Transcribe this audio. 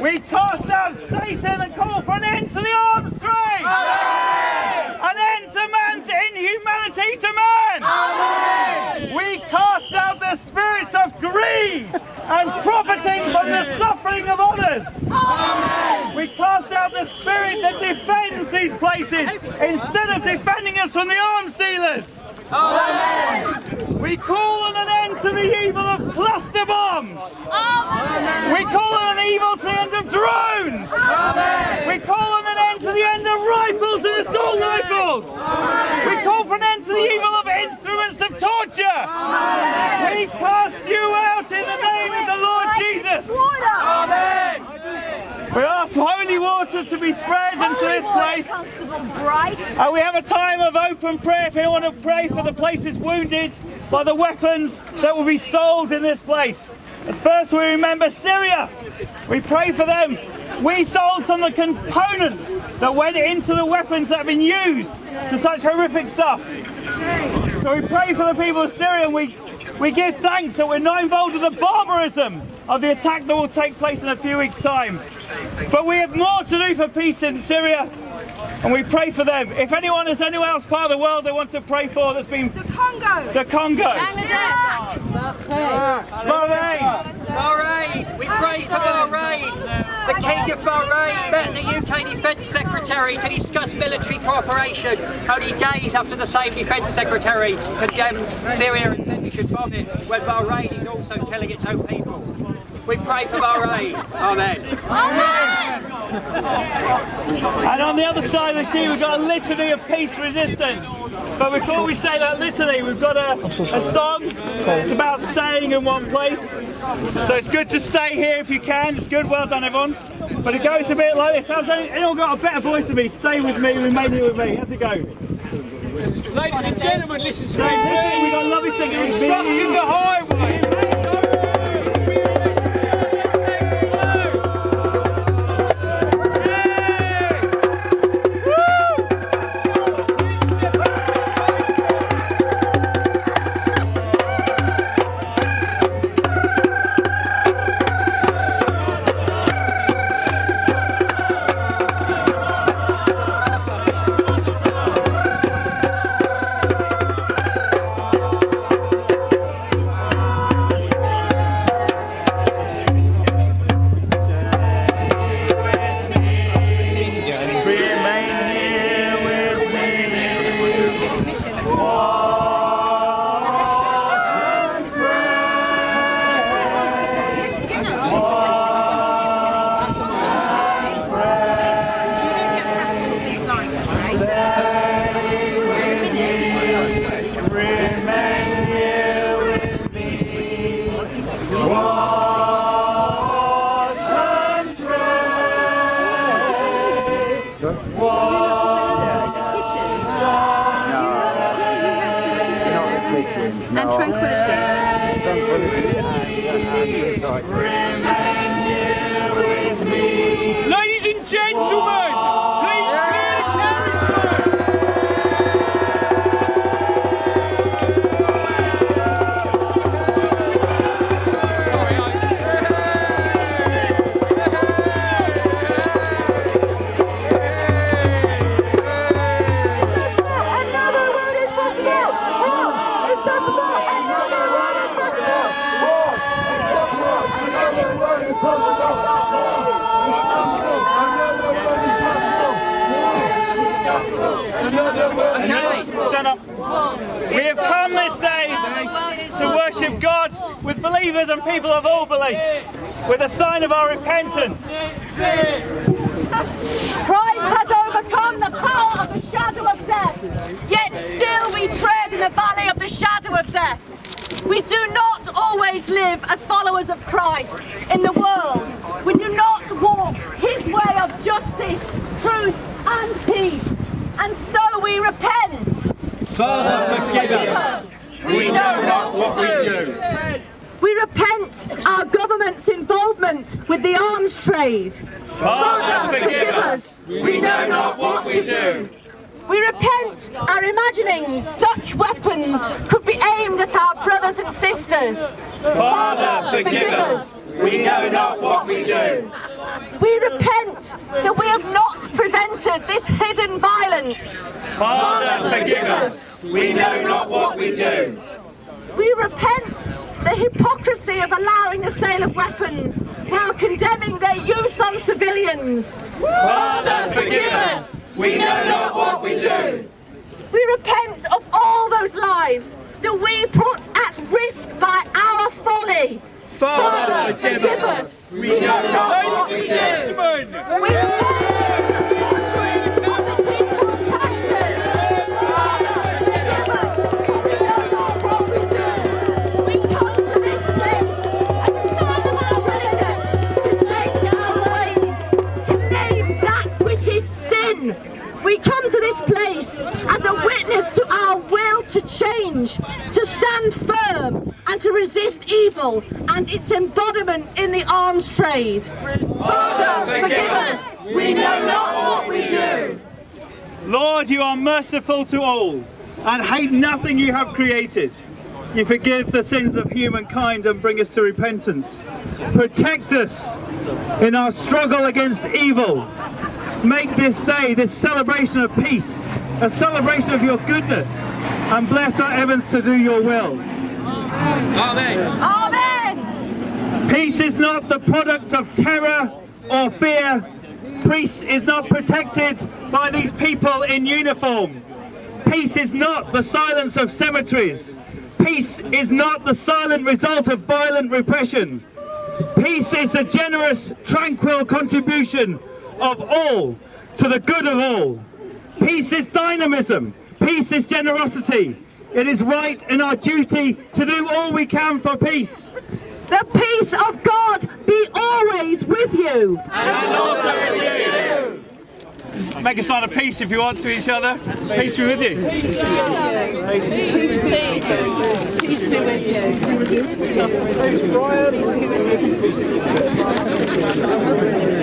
We cast out Satan and call for an end to the arms trade. An end to man's inhumanity to man. Amen! We cast out the spirits of greed and profiting from the suffering of others. Amen! We cast out the spirit that defends these places instead of defending us from the arms dealers. We call on an end to the evil of cluster bombs. We call on an evil to the end of drones. We call on an end to the end of rifles and assault rifles. We call for an end to the evil of instruments of torture. We cast you out in the name of the Lord Jesus. We ask holy to be spread into this place. And we have a time of open prayer if anyone want to pray for the places wounded by the weapons that will be sold in this place. As first we remember Syria. We pray for them. We sold some of the components that went into the weapons that have been used to such horrific stuff. So we pray for the people of Syria and we, we give thanks that we're not involved in the barbarism of the attack that will take place in a few weeks' time. But we have more to do for peace in Syria and we pray for them. If anyone is anywhere else part of the world they want to pray for that's been The Congo. the Congo, Bangladesh. Bahrain, Bahrain, we pray for Bahrain. The King of Bahrain met the UK Defence Secretary to discuss military cooperation only days after the same Defence Secretary condemned Syria and said we should bomb it when Bahrain is also killing its own people. We pray for Bahrain. Amen. and on the other side of the sea, we've got a litany of peace resistance. But before we say that litany, we've got a, a song. It's about staying in one place. So it's good to stay here if you can. It's good. Well done, everyone. But it goes a bit like this. Any, anyone got a better voice than me? Stay with me, remain here with me. How's it go? Ladies and gentlemen, listen to me, we've got a lovely singer. Obstructing the highway. And tranquility. Ladies and gentlemen, please clear the carriageway. Sorry, Another Shut up. We have come this day to worship God with believers and people of all beliefs, with a sign of our repentance. Christ has overcome the power of the shadow of death. Yet still we tread in the valley of the shadow of death. We do not always live as followers of Christ in the world. We do not walk his way of justice, truth and peace. And so we repent. Father, forgive us. We know not what we do. We repent our government's involvement with the arms trade. Father, forgive us. We know not what we do. We repent our imagining such weapons could be aimed at our brothers and sisters. Father, forgive us. we know not what we do. We repent that we have this hidden violence. Father, forgive us, we know not what we do. We repent the hypocrisy of allowing the sale of weapons while condemning their use on civilians. Father, forgive us, we know not what we do. We repent of all those lives that we put at risk by our folly. Father, forgive us, we know not what we do. gentlemen, We repent and to resist evil and its embodiment in the arms trade. Father, forgive us. We know not what we do. Lord, you are merciful to all and hate nothing you have created. You forgive the sins of humankind and bring us to repentance. Protect us in our struggle against evil. Make this day, this celebration of peace, a celebration of your goodness, and bless our Evans to do your will. Amen. Amen. Peace is not the product of terror or fear. Peace is not protected by these people in uniform. Peace is not the silence of cemeteries. Peace is not the silent result of violent repression. Peace is the generous, tranquil contribution of all to the good of all. Peace is dynamism. Peace is generosity. It is right and our duty to do all we can for peace. The peace of God be always with you. Make a sign of peace if you want to each other. Peace be with you. Peace be with you.